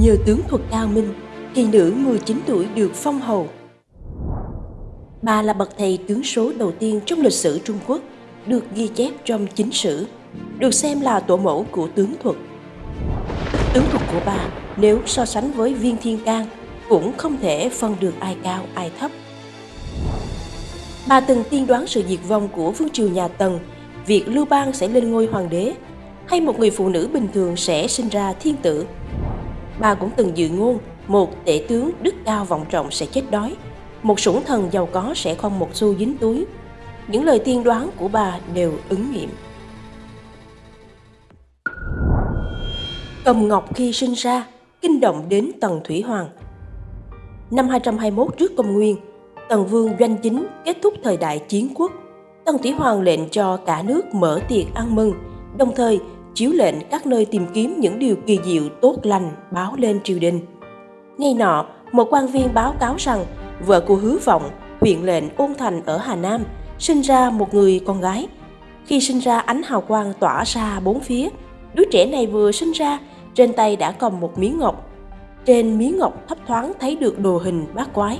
Nhờ tướng thuật cao minh, kỳ nữ 19 tuổi được phong hầu. Bà là bậc thầy tướng số đầu tiên trong lịch sử Trung Quốc, được ghi chép trong chính sử, được xem là tổ mẫu của tướng thuật. Tướng thuật của bà nếu so sánh với viên thiên can cũng không thể phân được ai cao ai thấp. Bà từng tiên đoán sự diệt vong của vương triều nhà Tần, việc Lưu Bang sẽ lên ngôi hoàng đế, hay một người phụ nữ bình thường sẽ sinh ra thiên tử. Bà cũng từng dự ngôn một tể tướng đức cao vọng trọng sẽ chết đói, một sủng thần giàu có sẽ không một xu dính túi. Những lời tiên đoán của bà đều ứng nghiệm. Cầm Ngọc khi sinh ra, kinh động đến Tần Thủy Hoàng. Năm 221 trước công nguyên, Tần Vương doanh chính kết thúc thời đại chiến quốc. Tần Thủy Hoàng lệnh cho cả nước mở tiệc ăn mừng, đồng thời chiếu lệnh các nơi tìm kiếm những điều kỳ diệu tốt lành báo lên triều đình. ngay nọ, một quan viên báo cáo rằng vợ của Hứa Vọng, huyện lệnh Ôn Thành ở Hà Nam, sinh ra một người con gái. Khi sinh ra ánh hào quang tỏa ra bốn phía, đứa trẻ này vừa sinh ra, trên tay đã cầm một miếng ngọc. Trên miếng ngọc thấp thoáng thấy được đồ hình bát quái.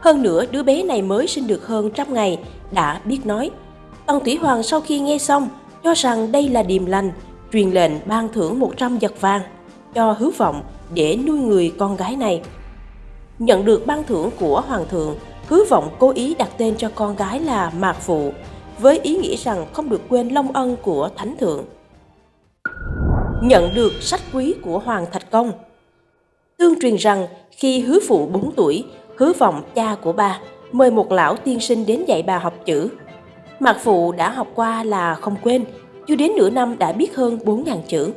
Hơn nữa, đứa bé này mới sinh được hơn trăm ngày, đã biết nói. Tần Thủy Hoàng sau khi nghe xong, cho rằng đây là điềm lành, truyền lệnh ban thưởng 100 giật vàng cho hứa vọng để nuôi người con gái này. Nhận được ban thưởng của hoàng thượng, hứa vọng cố ý đặt tên cho con gái là Mạc Phụ, với ý nghĩa rằng không được quên long ân của thánh thượng. Nhận được sách quý của Hoàng Thạch Công Tương truyền rằng khi hứa phụ 4 tuổi, hứa vọng cha của bà mời một lão tiên sinh đến dạy bà học chữ. Mạc Phụ đã học qua là không quên, chưa đến nửa năm đã biết hơn 4.000 chữ.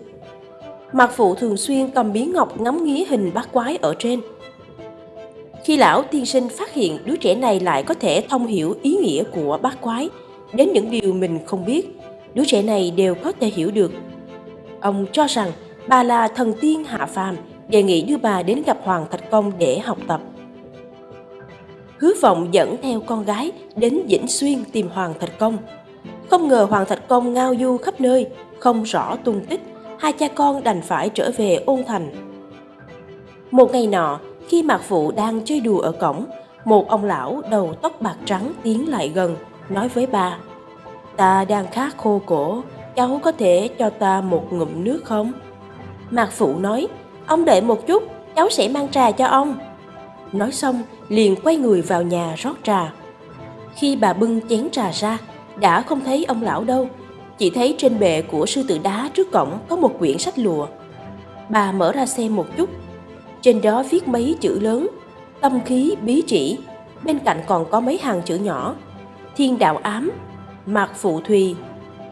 Mạc Phụ thường xuyên cầm bí ngọc ngắm nghía hình bát quái ở trên. Khi lão tiên sinh phát hiện đứa trẻ này lại có thể thông hiểu ý nghĩa của bát quái, đến những điều mình không biết, đứa trẻ này đều có thể hiểu được. Ông cho rằng bà là thần tiên hạ phàm, đề nghị đưa bà đến gặp Hoàng Thạch Công để học tập. Hứa vọng dẫn theo con gái đến Vĩnh Xuyên tìm Hoàng Thạch Công. Không ngờ Hoàng Thạch Công ngao du khắp nơi, không rõ tung tích, hai cha con đành phải trở về ôn thành. Một ngày nọ, khi Mạc Phụ đang chơi đùa ở cổng, một ông lão đầu tóc bạc trắng tiến lại gần, nói với bà, Ta đang khát khô cổ, cháu có thể cho ta một ngụm nước không? Mạc Phụ nói, ông đợi một chút, cháu sẽ mang trà cho ông. Nói xong, liền quay người vào nhà rót trà. Khi bà bưng chén trà ra, đã không thấy ông lão đâu, chỉ thấy trên bệ của sư tử đá trước cổng có một quyển sách lụa. Bà mở ra xem một chút, trên đó viết mấy chữ lớn, tâm khí bí chỉ, bên cạnh còn có mấy hàng chữ nhỏ, thiên đạo ám, mạc phụ thùy,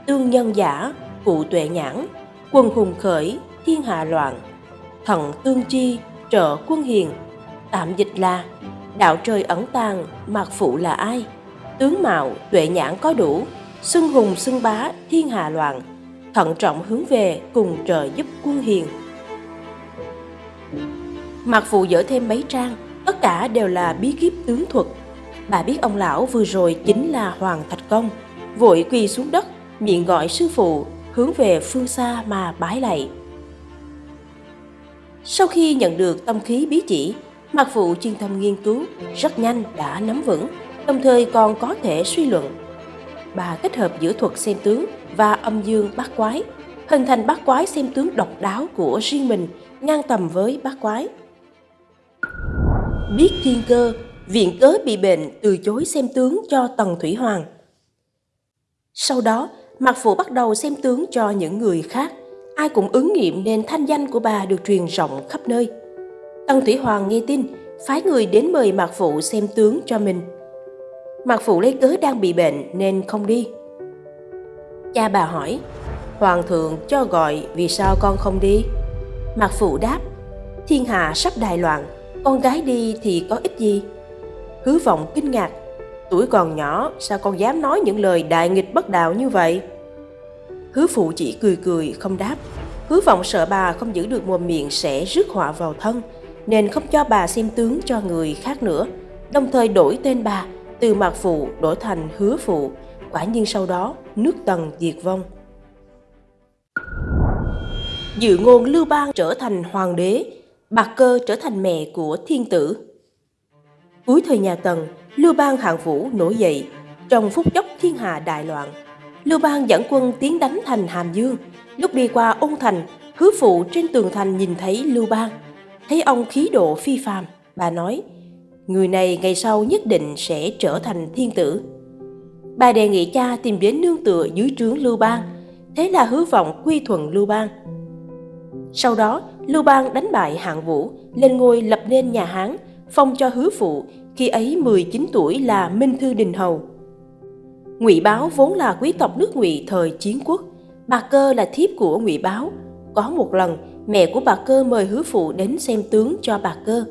tương nhân giả, cụ tuệ nhãn, quân hùng khởi, thiên hạ loạn, thận tương chi, trợ quân hiền, tạm dịch là đạo trời ẩn tàng, mạc phụ là ai? Tướng mạo, tuệ nhãn có đủ, xưng hùng xưng bá, thiên hạ loạn, thận trọng hướng về cùng trời giúp quân hiền. Mạc phụ dở thêm mấy trang, tất cả đều là bí kíp tướng thuật. Bà biết ông lão vừa rồi chính là Hoàng Thạch Công, vội quỳ xuống đất, miệng gọi sư phụ, hướng về phương xa mà bái lạy. Sau khi nhận được tâm khí bí chỉ, Mạc Phụ chuyên tâm nghiên cứu, rất nhanh đã nắm vững, đồng thời còn có thể suy luận. Bà kết hợp giữa thuật xem tướng và âm dương bát quái, hình thành bát quái xem tướng độc đáo của riêng mình, ngang tầm với bát quái. Biết thiên cơ, viện cớ bị bệnh từ chối xem tướng cho Tần Thủy Hoàng. Sau đó, Mạc Phụ bắt đầu xem tướng cho những người khác. Ai cũng ứng nghiệm nên thanh danh của bà được truyền rộng khắp nơi. Tần Thủy Hoàng nghe tin, phái người đến mời Mạc Phụ xem tướng cho mình. Mạc Phụ lấy cớ đang bị bệnh nên không đi. Cha bà hỏi, Hoàng thượng cho gọi vì sao con không đi? Mạc Phụ đáp, thiên hạ sắp đại loạn, con gái đi thì có ích gì? Hứa vọng kinh ngạc, tuổi còn nhỏ sao con dám nói những lời đại nghịch bất đạo như vậy? Hứa phụ chỉ cười cười không đáp. Hứa vọng sợ bà không giữ được mồm miệng sẽ rước họa vào thân, nên không cho bà xem tướng cho người khác nữa, đồng thời đổi tên bà từ Mạc Phụ đổi thành Hứa Phụ, quả nhiên sau đó nước Tần diệt vong. Dự ngôn Lưu Bang trở thành hoàng đế, Bạc Cơ trở thành mẹ của thiên tử. Cuối thời nhà Tần, Lưu Bang hạng vũ nổi dậy, trong phút chốc thiên hạ đại loạn. Lưu Bang dẫn quân tiến đánh thành Hàm Dương, lúc đi qua ôn thành, hứa phụ trên tường thành nhìn thấy Lưu Bang, thấy ông khí độ phi phàm, bà nói: người này ngày sau nhất định sẽ trở thành thiên tử. Bà đề nghị cha tìm đến nương tựa dưới trướng Lưu Bang, thế là hứa vọng quy thuận Lưu Bang. Sau đó, Lưu Bang đánh bại Hạng Vũ, lên ngôi lập nên nhà Hán, phong cho hứa phụ, khi ấy 19 tuổi là Minh Thư Đình Hầu. Ngụy Báo vốn là quý tộc nước Ngụy thời chiến quốc, bà Cơ là thiếp của Ngụy Báo. Có một lần, mẹ của bà Cơ mời hứa phụ đến xem tướng cho bà Cơ.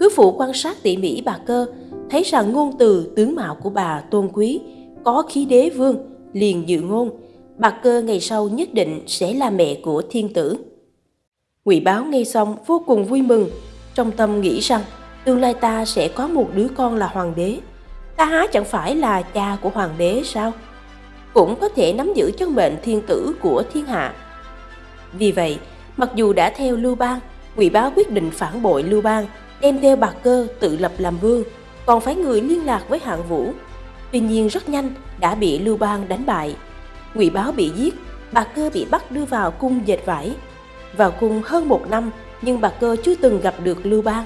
Hứa phụ quan sát tỉ mỉ bà Cơ, thấy rằng ngôn từ tướng mạo của bà tôn quý, có khí đế vương, liền dự ngôn, bà Cơ ngày sau nhất định sẽ là mẹ của thiên tử. Ngụy Báo nghe xong vô cùng vui mừng, trong tâm nghĩ rằng tương lai ta sẽ có một đứa con là hoàng đế. Ta há chẳng phải là cha của hoàng đế sao? Cũng có thể nắm giữ chân mệnh thiên tử của thiên hạ. Vì vậy, mặc dù đã theo Lưu Bang, Ngụy Bá quyết định phản bội Lưu Bang, đem theo bạc cơ tự lập làm vương, còn phái người liên lạc với hạng vũ. Tuy nhiên rất nhanh đã bị Lưu Bang đánh bại. Ngụy Báo bị giết, bạc cơ bị bắt đưa vào cung dệt vải. Vào cung hơn một năm, nhưng bạc cơ chưa từng gặp được Lưu Bang.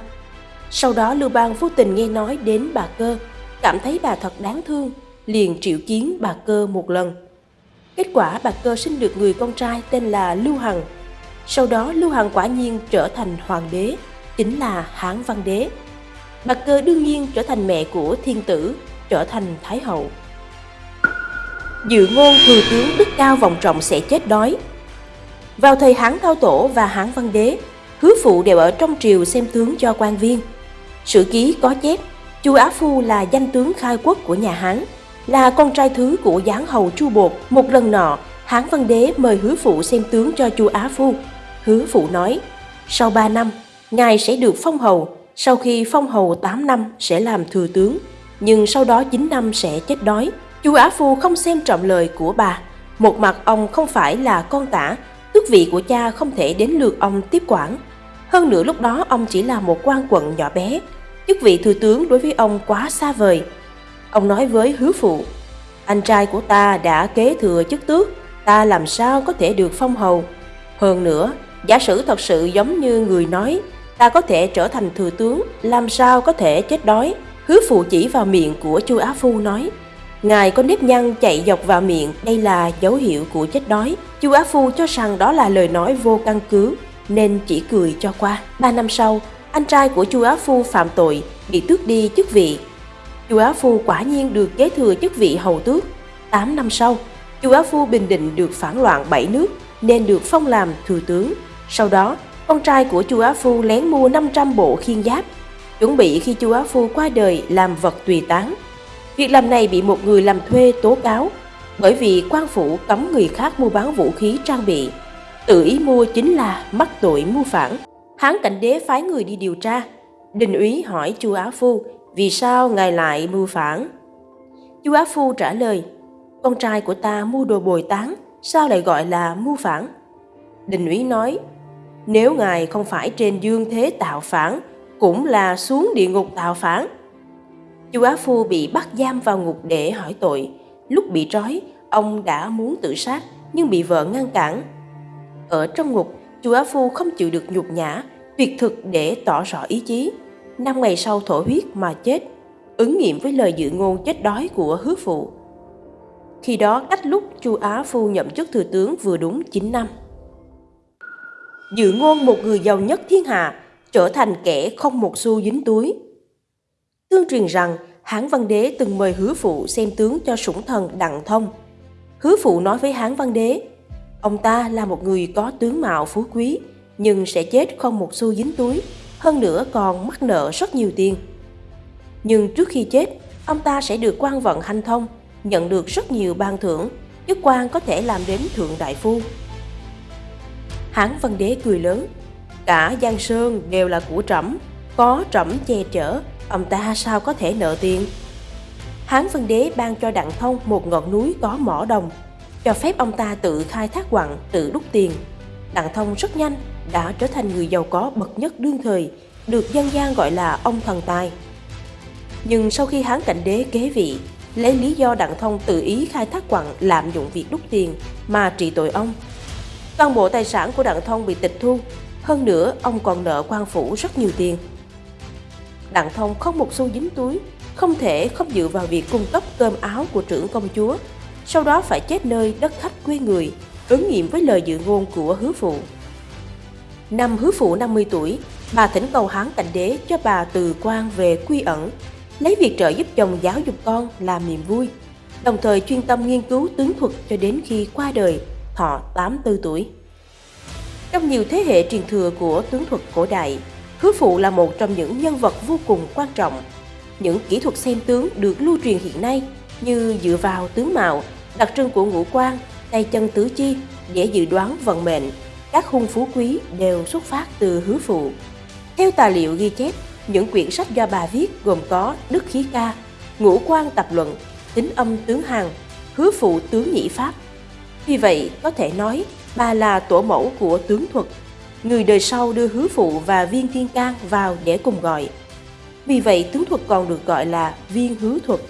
Sau đó Lưu Bang vô tình nghe nói đến bà cơ, cảm thấy bà thật đáng thương, liền triệu kiến bà cơ một lần. Kết quả bà cơ sinh được người con trai tên là Lưu Hằng. Sau đó Lưu Hằng quả nhiên trở thành hoàng đế, chính là Hán Văn Đế. bạc cơ đương nhiên trở thành mẹ của thiên tử, trở thành Thái Hậu. Dự ngôn thừa tướng đức cao vọng trọng sẽ chết đói. Vào thời Hán Cao Tổ và Hán Văn Đế, hứa phụ đều ở trong triều xem tướng cho quan viên – Sử ký có chép, Chu Á Phu là danh tướng khai quốc của nhà Hán, là con trai thứ của giáng hầu Chu Bột. Một lần nọ, Hán Văn Đế mời hứa phụ xem tướng cho Chu Á Phu. Hứa phụ nói, sau 3 năm, ngài sẽ được phong hầu, sau khi phong hầu 8 năm sẽ làm thừa tướng, nhưng sau đó 9 năm sẽ chết đói. Chu Á Phu không xem trọng lời của bà. Một mặt ông không phải là con tả, tước vị của cha không thể đến lượt ông tiếp quản. Hơn nữa lúc đó ông chỉ là một quan quận nhỏ bé, chức vị thừa tướng đối với ông quá xa vời. Ông nói với hứa phụ, anh trai của ta đã kế thừa chức tước, ta làm sao có thể được phong hầu. Hơn nữa, giả sử thật sự giống như người nói, ta có thể trở thành thừa tướng, làm sao có thể chết đói. Hứa phụ chỉ vào miệng của chu Á Phu nói, Ngài có nếp nhăn chạy dọc vào miệng, đây là dấu hiệu của chết đói. Chu Á Phu cho rằng đó là lời nói vô căn cứ, nên chỉ cười cho qua. Ba năm sau, anh trai của Chu Á Phu phạm tội, bị tước đi chức vị. Chu Á Phu quả nhiên được kế thừa chức vị hầu tước. 8 năm sau, Chu Á Phu bình định được phản loạn bảy nước nên được phong làm thừa tướng. Sau đó, con trai của Chu Á Phu lén mua 500 bộ khiên giáp, chuẩn bị khi Chu Á Phu qua đời làm vật tùy tán. Việc làm này bị một người làm thuê tố cáo, bởi vì quan phủ cấm người khác mua bán vũ khí trang bị. Tự ý mua chính là mắc tội mưu phản. Hán cảnh đế phái người đi điều tra. Đình úy hỏi chu Á Phu, vì sao ngài lại mưu phản? Chu Á Phu trả lời, con trai của ta mua đồ bồi tán, sao lại gọi là mưu phản? Đình úy nói, nếu ngài không phải trên dương thế tạo phản, cũng là xuống địa ngục tạo phản. Chu Á Phu bị bắt giam vào ngục để hỏi tội. Lúc bị trói, ông đã muốn tự sát nhưng bị vợ ngăn cản. Ở trong ngục, Chu Á Phu không chịu được nhục nhã, tuyệt thực để tỏ rõ ý chí. Năm ngày sau thổ huyết mà chết, ứng nghiệm với lời dự ngôn chết đói của hứa phụ. Khi đó cách lúc Chu Á Phu nhậm chức thừa tướng vừa đúng 9 năm. Dự ngôn một người giàu nhất thiên hạ, trở thành kẻ không một xu dính túi. Tương truyền rằng Hán Văn Đế từng mời hứa phụ xem tướng cho sủng thần Đặng Thông. Hứa phụ nói với Hán Văn Đế, Ông ta là một người có tướng mạo phú quý, nhưng sẽ chết không một xu dính túi, hơn nữa còn mắc nợ rất nhiều tiền. Nhưng trước khi chết, ông ta sẽ được quan vận hanh thông, nhận được rất nhiều ban thưởng, chức quan có thể làm đến thượng đại phu. Hán Văn Đế cười lớn, cả Giang Sơn đều là của trẫm, có trẫm che chở, ông ta sao có thể nợ tiền. Hán Văn Đế ban cho Đặng Thông một ngọn núi có mỏ đồng cho phép ông ta tự khai thác quặng, tự đúc tiền. Đặng Thông rất nhanh đã trở thành người giàu có bậc nhất đương thời, được dân gian gọi là ông thần tài. Nhưng sau khi Hán Cảnh Đế kế vị, lấy lý do Đặng Thông tự ý khai thác quặng lạm dụng việc đúc tiền mà trị tội ông. Toàn bộ tài sản của Đặng Thông bị tịch thu, hơn nữa ông còn nợ quan phủ rất nhiều tiền. Đặng Thông không một xu dính túi, không thể không dựa vào việc cung cấp cơm áo của trưởng công chúa, sau đó phải chết nơi đất khách quê người, ứng nghiệm với lời dự ngôn của hứa phụ. Năm hứa phụ 50 tuổi, bà thỉnh cầu Hán Cảnh Đế cho bà từ quan về quy ẩn, lấy việc trợ giúp chồng giáo dục con làm niềm vui, đồng thời chuyên tâm nghiên cứu tướng thuật cho đến khi qua đời, thọ 84 tuổi. Trong nhiều thế hệ truyền thừa của tướng thuật cổ đại, Hứa Phụ là một trong những nhân vật vô cùng quan trọng. Những kỹ thuật xem tướng được lưu truyền hiện nay như dựa vào tướng mạo, đặc trưng của ngũ quan, tay chân tứ chi để dự đoán vận mệnh, các hung phú quý đều xuất phát từ Hứa Phụ. Theo tài liệu ghi chép, những quyển sách do bà viết gồm có Đức Khí Ca, Ngũ quan Tập Luận, Tính âm tướng Hằng, Hứa Phụ tướng Nhĩ Pháp. Vì vậy, có thể nói bà là tổ mẫu của tướng thuật. Người đời sau đưa Hứa Phụ và Viên Thiên Can vào để cùng gọi. Vì vậy, tướng thuật còn được gọi là viên hứa thuật.